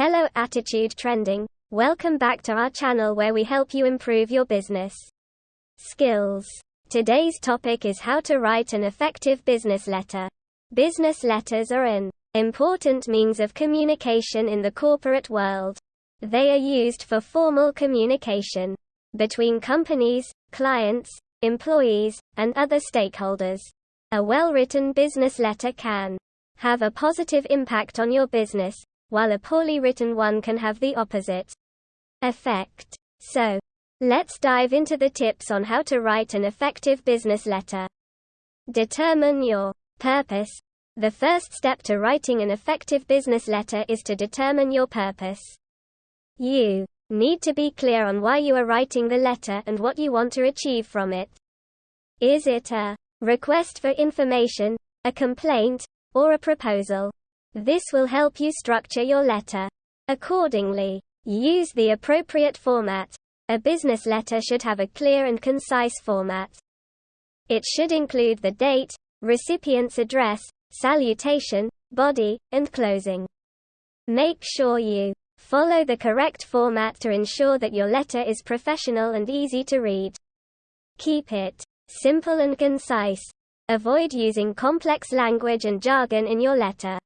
Hello Attitude Trending. Welcome back to our channel where we help you improve your business skills. Today's topic is how to write an effective business letter. Business letters are an important means of communication in the corporate world. They are used for formal communication between companies, clients, employees, and other stakeholders. A well-written business letter can have a positive impact on your business, while a poorly written one can have the opposite effect. So, let's dive into the tips on how to write an effective business letter. Determine your purpose. The first step to writing an effective business letter is to determine your purpose. You need to be clear on why you are writing the letter and what you want to achieve from it. Is it a request for information, a complaint, or a proposal. This will help you structure your letter. Accordingly, use the appropriate format. A business letter should have a clear and concise format. It should include the date, recipient's address, salutation, body, and closing. Make sure you follow the correct format to ensure that your letter is professional and easy to read. Keep it simple and concise. Avoid using complex language and jargon in your letter.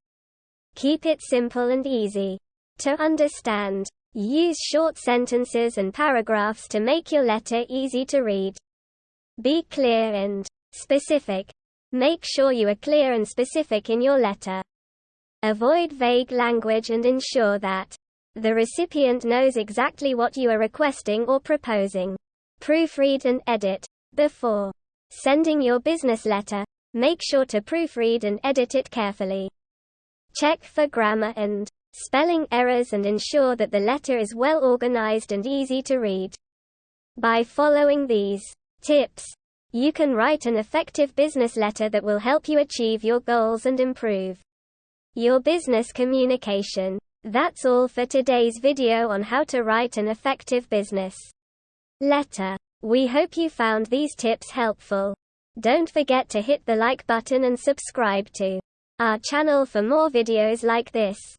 Keep it simple and easy to understand. Use short sentences and paragraphs to make your letter easy to read. Be clear and specific. Make sure you are clear and specific in your letter. Avoid vague language and ensure that the recipient knows exactly what you are requesting or proposing. Proofread and edit before Sending your business letter, make sure to proofread and edit it carefully. Check for grammar and spelling errors and ensure that the letter is well organized and easy to read. By following these tips, you can write an effective business letter that will help you achieve your goals and improve your business communication. That's all for today's video on how to write an effective business letter. We hope you found these tips helpful. Don't forget to hit the like button and subscribe to our channel for more videos like this.